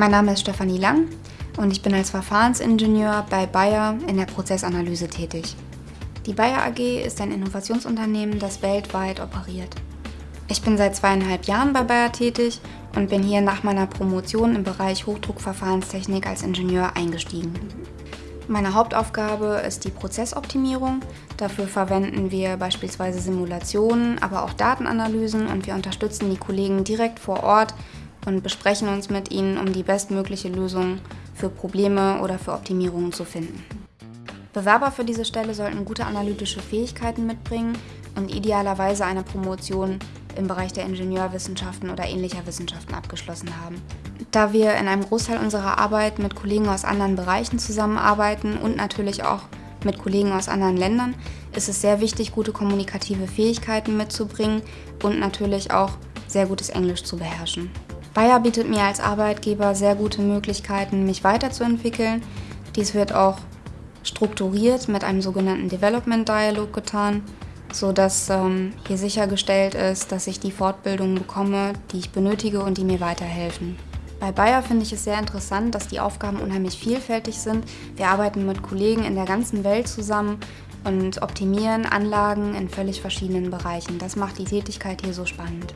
Mein Name ist Stefanie Lang und ich bin als Verfahrensingenieur bei Bayer in der Prozessanalyse tätig. Die Bayer AG ist ein Innovationsunternehmen, das weltweit operiert. Ich bin seit zweieinhalb Jahren bei Bayer tätig und bin hier nach meiner Promotion im Bereich Hochdruckverfahrenstechnik als Ingenieur eingestiegen. Meine Hauptaufgabe ist die Prozessoptimierung. Dafür verwenden wir beispielsweise Simulationen, aber auch Datenanalysen und wir unterstützen die Kollegen direkt vor Ort und besprechen uns mit ihnen, um die bestmögliche Lösung für Probleme oder für Optimierungen zu finden. Bewerber für diese Stelle sollten gute analytische Fähigkeiten mitbringen und idealerweise eine Promotion im Bereich der Ingenieurwissenschaften oder ähnlicher Wissenschaften abgeschlossen haben. Da wir in einem Großteil unserer Arbeit mit Kollegen aus anderen Bereichen zusammenarbeiten und natürlich auch mit Kollegen aus anderen Ländern, ist es sehr wichtig, gute kommunikative Fähigkeiten mitzubringen und natürlich auch sehr gutes Englisch zu beherrschen. Bayer bietet mir als Arbeitgeber sehr gute Möglichkeiten, mich weiterzuentwickeln. Dies wird auch strukturiert mit einem sogenannten Development Dialog getan sodass ähm, hier sichergestellt ist, dass ich die Fortbildungen bekomme, die ich benötige und die mir weiterhelfen. Bei Bayer finde ich es sehr interessant, dass die Aufgaben unheimlich vielfältig sind. Wir arbeiten mit Kollegen in der ganzen Welt zusammen und optimieren Anlagen in völlig verschiedenen Bereichen. Das macht die Tätigkeit hier so spannend.